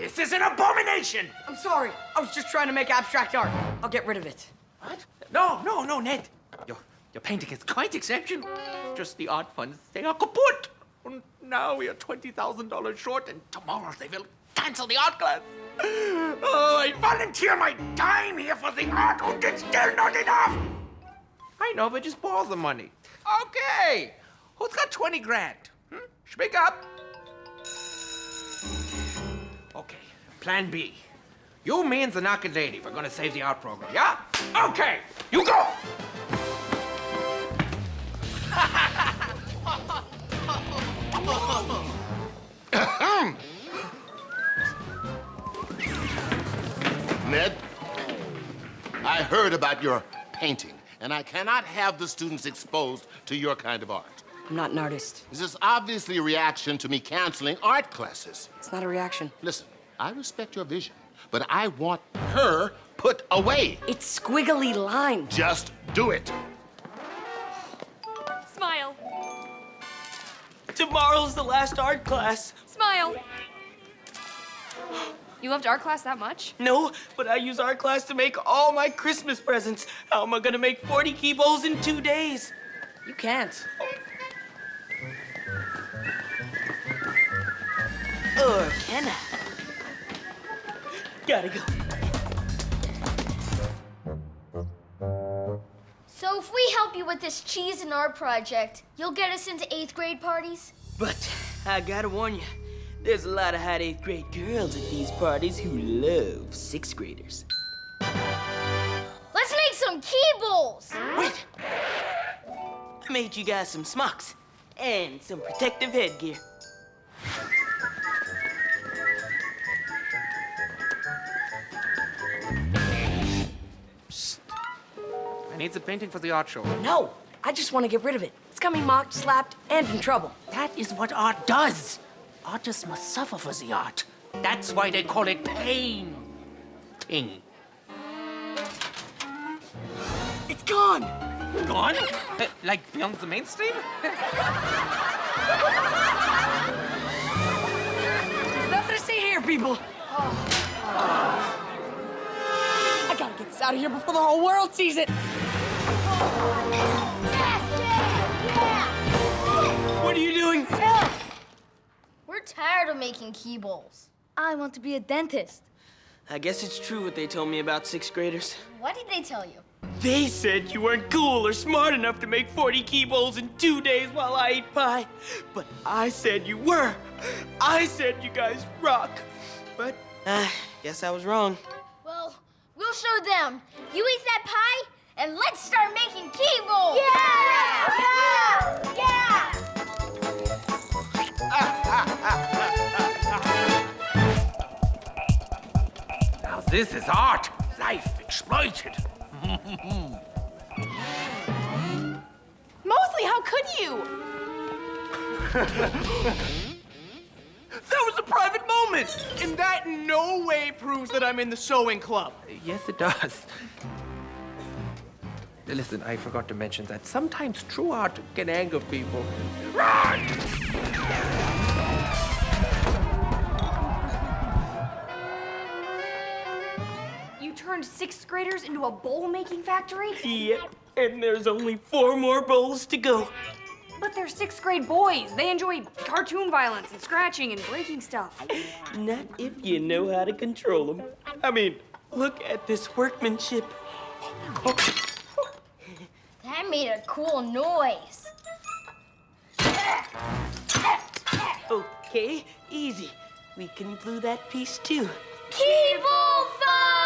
This is an abomination! I'm sorry. I was just trying to make abstract art. I'll get rid of it. What? No, no, no, Ned. Your, your painting is quite exceptional. Just the art funds they are kaput. And now we are $20,000 short, and tomorrow they will cancel the art class. Oh, I volunteer my time here for the art, and it's still not enough. I know, but just borrow the money. Okay. Who's got 20 grand? Hmm? Speak up. Okay, plan B. You, me, and the Naked Lady, we're gonna save the art program, yeah? Okay, you go! Ned, I heard about your painting, and I cannot have the students exposed to your kind of art. I'm not an artist. This is obviously a reaction to me canceling art classes. It's not a reaction. Listen, I respect your vision, but I want her put away. It's squiggly lines. Just do it. Smile. Tomorrow's the last art class. Smile. You loved art class that much? No, but I use art class to make all my Christmas presents. How am I gonna make 40 key bowls in two days? You can't. Oh, Or can I? Gotta go. So if we help you with this cheese and art project, you'll get us into eighth grade parties? But I gotta warn you, there's a lot of hot eighth grade girls at these parties who love sixth graders. Let's make some key bowls! Wait! I made you guys some smocks and some protective headgear. I need the painting for the art show. No, I just want to get rid of it. It's got me mocked, slapped, and in trouble. That is what art does. Artists must suffer for the art. That's why they call it pain. Ting. It's gone. Gone? Uh, like beyond the mainstream? There's nothing to see here, people. I gotta get this out of here before the whole world sees it. What are you doing? We're tired of making key bowls. I want to be a dentist. I guess it's true what they told me about sixth graders. What did they tell you? They said you weren't cool or smart enough to make 40 key bowls in two days while I ate pie. But I said you were. I said you guys rock. But I uh, guess I was wrong. Well, we'll show them. You eat that pie, and let's start making key bowls! Yeah! Yeah! Yeah! Now this is art. Life exploited. Mosely, how could you? That was a private moment! And that in no way proves that I'm in the sewing club. Yes, it does. Listen, I forgot to mention that sometimes true art can anger people. You turned sixth graders into a bowl making factory? Yep. And there's only four more bowls to go. But they're sixth grade boys. They enjoy cartoon violence and scratching and breaking stuff. Not if you know how to control them. I mean, look at this workmanship. That made a cool noise. Okay, easy. We can glue that piece too. Key bowl fight!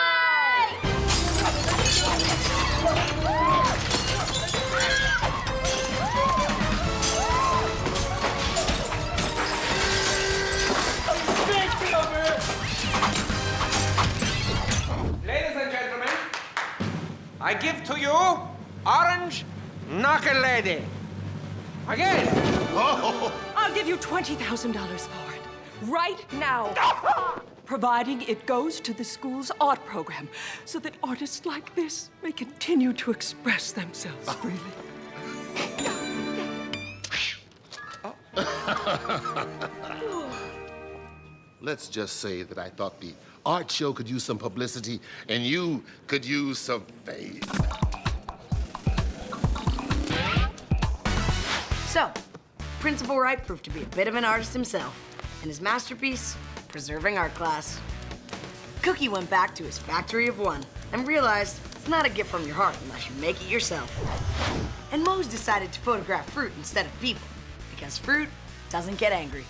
I give to you Orange Knuckle Lady. Again. Oh. I'll give you $20,000 for it. Right now. Providing it goes to the school's art program so that artists like this may continue to express themselves freely. let's just say that I thought the art show could use some publicity and you could use some fame. So, Principal Wright proved to be a bit of an artist himself, and his masterpiece, Preserving Art Class. Cookie went back to his factory of one and realized it's not a gift from your heart unless you make it yourself. And Moze decided to photograph fruit instead of people, because fruit doesn't get angry.